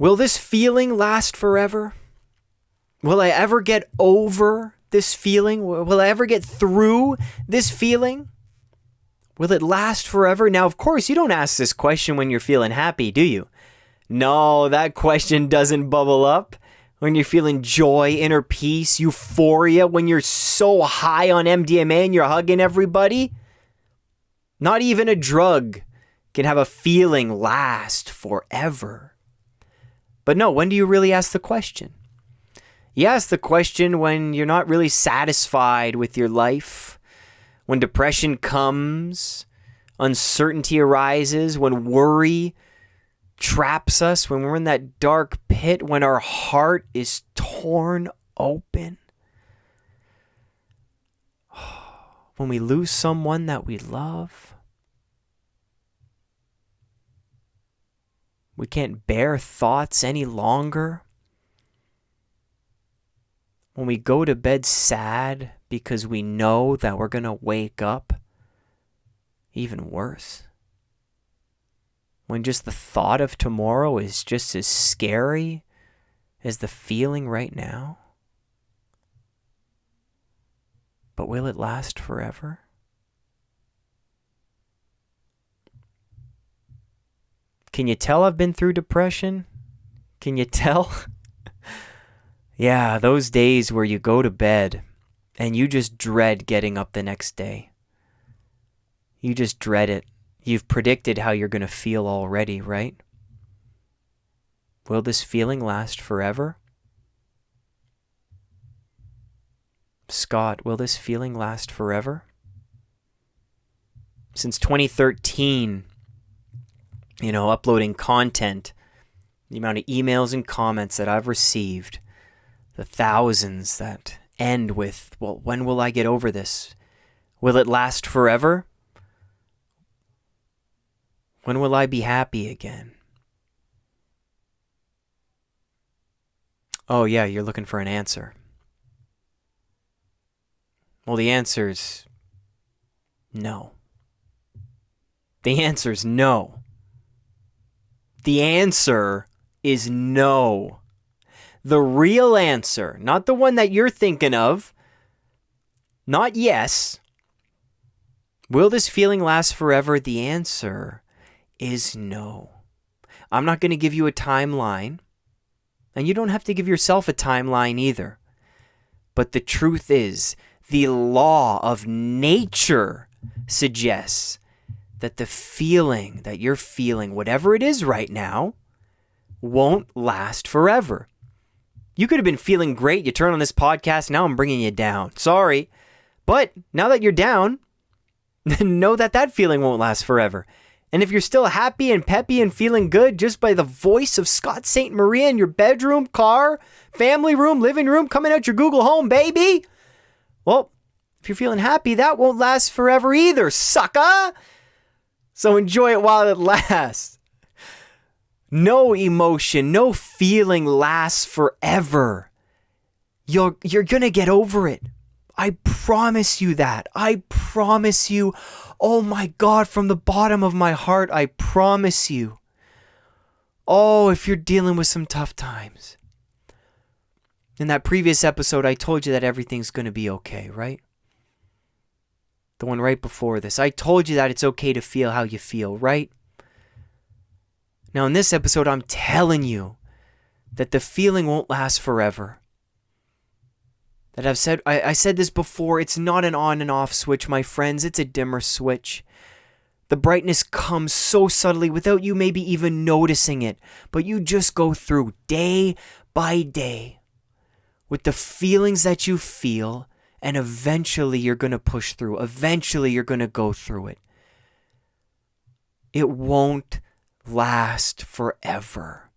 Will this feeling last forever? Will I ever get over this feeling? Will I ever get through this feeling? Will it last forever? Now, of course, you don't ask this question when you're feeling happy, do you? No, that question doesn't bubble up when you're feeling joy, inner peace, euphoria, when you're so high on MDMA and you're hugging everybody. Not even a drug can have a feeling last forever. But no, when do you really ask the question? You ask the question when you're not really satisfied with your life, when depression comes, uncertainty arises, when worry traps us, when we're in that dark pit, when our heart is torn open. When we lose someone that we love. We can't bear thoughts any longer. When we go to bed sad because we know that we're going to wake up even worse. When just the thought of tomorrow is just as scary as the feeling right now. But will it last forever? Can you tell I've been through depression? Can you tell? yeah, those days where you go to bed and you just dread getting up the next day. You just dread it. You've predicted how you're going to feel already, right? Will this feeling last forever? Scott, will this feeling last forever? Since 2013, you know, uploading content, the amount of emails and comments that I've received, the thousands that end with, well, when will I get over this? Will it last forever? When will I be happy again? Oh, yeah, you're looking for an answer. Well, the answer's no. The answer's no. The answer is no. The real answer, not the one that you're thinking of, not yes. Will this feeling last forever? The answer is no. I'm not going to give you a timeline, and you don't have to give yourself a timeline either. But the truth is, the law of nature suggests that the feeling that you're feeling, whatever it is right now, won't last forever. You could have been feeling great. You turn on this podcast. Now I'm bringing you down. Sorry. But now that you're down, know that that feeling won't last forever. And if you're still happy and peppy and feeling good just by the voice of Scott Ste Marie in your bedroom, car, family room, living room, coming out your Google Home, baby, well, if you're feeling happy, that won't last forever either, sucker. So enjoy it while it lasts. No emotion, no feeling lasts forever. You're, you're going to get over it. I promise you that. I promise you. Oh my God, from the bottom of my heart, I promise you. Oh, if you're dealing with some tough times. In that previous episode, I told you that everything's going to be okay, right? The one right before this. I told you that it's okay to feel how you feel, right? Now, in this episode, I'm telling you that the feeling won't last forever. That I've said, I, I said this before, it's not an on and off switch, my friends, it's a dimmer switch. The brightness comes so subtly without you maybe even noticing it, but you just go through day by day with the feelings that you feel, and eventually you're going to push through. Eventually you're going to go through it. It won't last forever.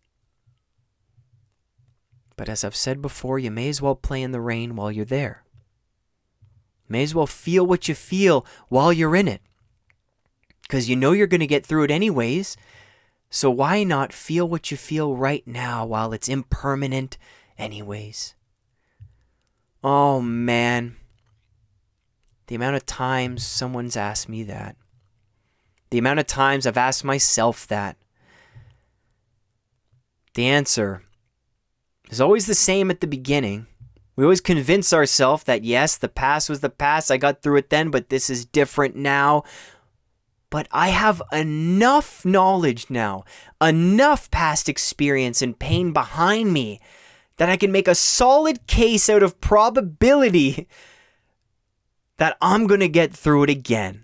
But as I've said before, you may as well play in the rain while you're there. May as well feel what you feel while you're in it. Because you know you're going to get through it anyways. So why not feel what you feel right now while it's impermanent, anyways? Oh man. The amount of times someone's asked me that. The amount of times I've asked myself that. The answer is always the same at the beginning. We always convince ourselves that yes, the past was the past, I got through it then, but this is different now. But I have enough knowledge now, enough past experience and pain behind me that I can make a solid case out of probability that I'm going to get through it again.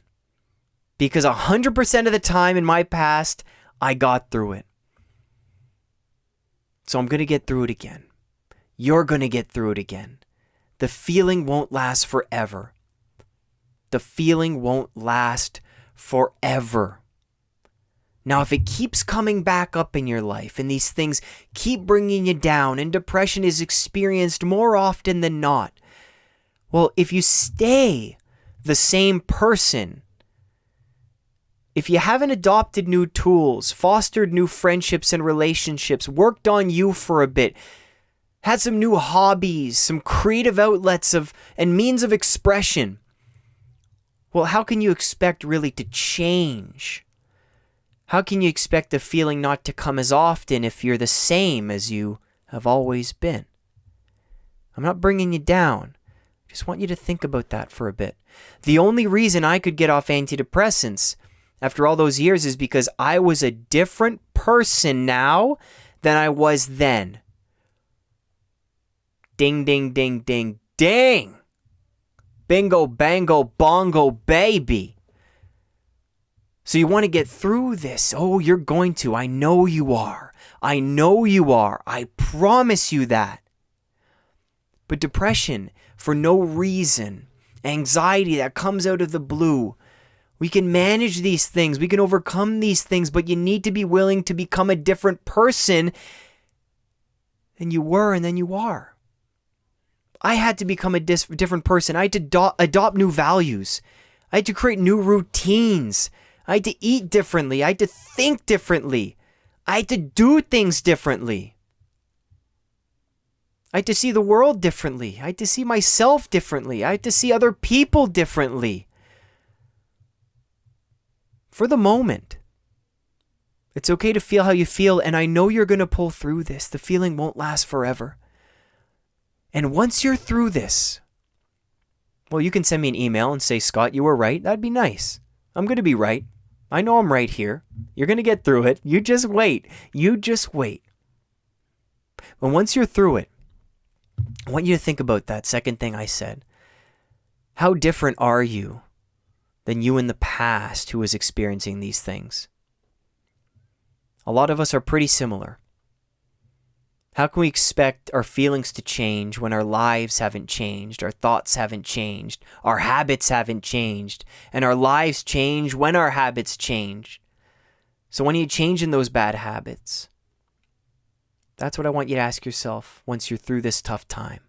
Because 100% of the time in my past, I got through it. So I'm going to get through it again. You're going to get through it again. The feeling won't last forever. The feeling won't last forever. Now, if it keeps coming back up in your life and these things keep bringing you down and depression is experienced more often than not, well, if you stay the same person, if you haven't adopted new tools, fostered new friendships and relationships, worked on you for a bit, had some new hobbies, some creative outlets of and means of expression, well, how can you expect really to change? How can you expect the feeling not to come as often if you're the same as you have always been? I'm not bringing you down. I just want you to think about that for a bit. The only reason I could get off antidepressants after all those years is because I was a different person now than I was then. Ding, ding, ding, ding, ding. Bingo, bango, bongo, baby. So you want to get through this. Oh, you're going to. I know you are. I know you are. I promise you that. But depression, for no reason, anxiety that comes out of the blue, we can manage these things. We can overcome these things, but you need to be willing to become a different person than you were and than you are. I had to become a different person. I had to do- adopt new values. I had to create new routines. I had to eat differently. I had to think differently. I had to do things differently. I had to see the world differently. I had to see myself differently. I had to see other people differently. For the moment. It's okay to feel how you feel, and I know you're going to pull through this. The feeling won't last forever. And once you're through this, well, you can send me an email and say, Scott, you were right. That'd be nice. I'm going to be right. I know I'm right here. You're going to get through it. You just wait. You just wait. But once you're through it, I want you to think about that second thing I said. How different are you than you in the past who was experiencing these things? A lot of us are pretty similar. How can we expect our feelings to change when our lives haven't changed, our thoughts haven't changed, our habits haven't changed, and our lives change when our habits change? So, when are you changing those bad habits? That's what I want you to ask yourself once you're through this tough time.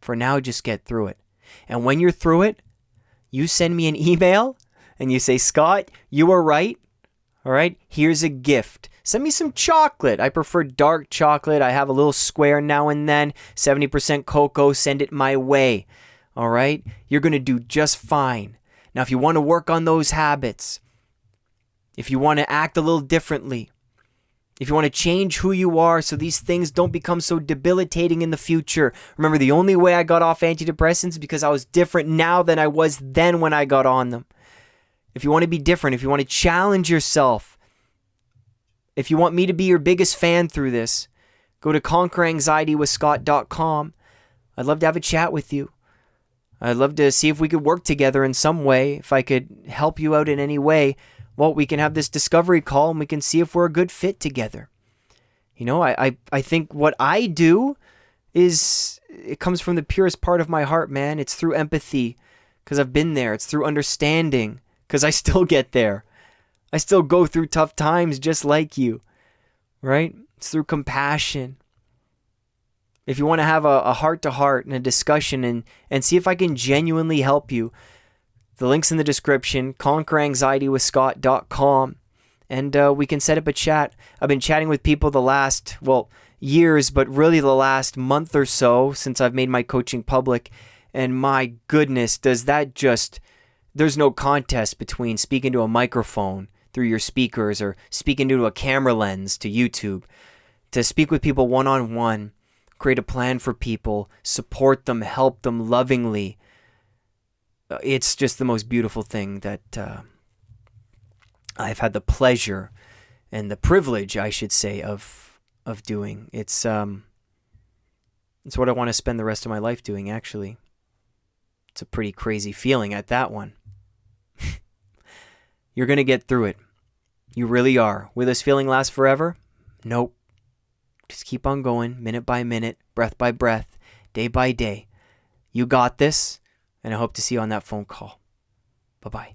For now, just get through it. And when you're through it, you send me an email and you say, Scott, you were right. All right, here's a gift. Send me some chocolate. I prefer dark chocolate. I have a little square now and then. 70% cocoa. Send it my way. All right? You're going to do just fine. Now, if you want to work on those habits, if you want to act a little differently, if you want to change who you are so these things don't become so debilitating in the future. Remember, the only way I got off antidepressants is because I was different now than I was then when I got on them. If you want to be different, if you want to challenge yourself, if you want me to be your biggest fan through this, go to conqueranxietywithscott.com. I'd love to have a chat with you. I'd love to see if we could work together in some way, if I could help you out in any way. Well, we can have this discovery call and we can see if we're a good fit together. You know, I, I, I think what I do is it comes from the purest part of my heart, man. It's through empathy because I've been there. It's through understanding because I still get there. I still go through tough times just like you, right? It's through compassion. If you want to have a heart to heart and a discussion and, and see if I can genuinely help you, the link's in the description, conqueranxietywithscott.com, and uh, we can set up a chat. I've been chatting with people the last, well, years, but really the last month or so since I've made my coaching public. And my goodness, does that just, there's no contest between speaking to a microphone through your speakers or speaking into a camera lens to YouTube. to speak with people one on one, create a plan for people, support them, help them lovingly. Uh, it's just the most beautiful thing that uh, I've had the pleasure and the privilege, I should say, of of doing. It's um, it's what I want to spend the rest of my life doing. Actually, it's a pretty crazy feeling at that one. You're gonna get through it. You really are. Will this feeling last forever? Nope. Just keep on going, minute by minute, breath by breath, day by day. You got this, and I hope to see you on that phone call. Bye bye.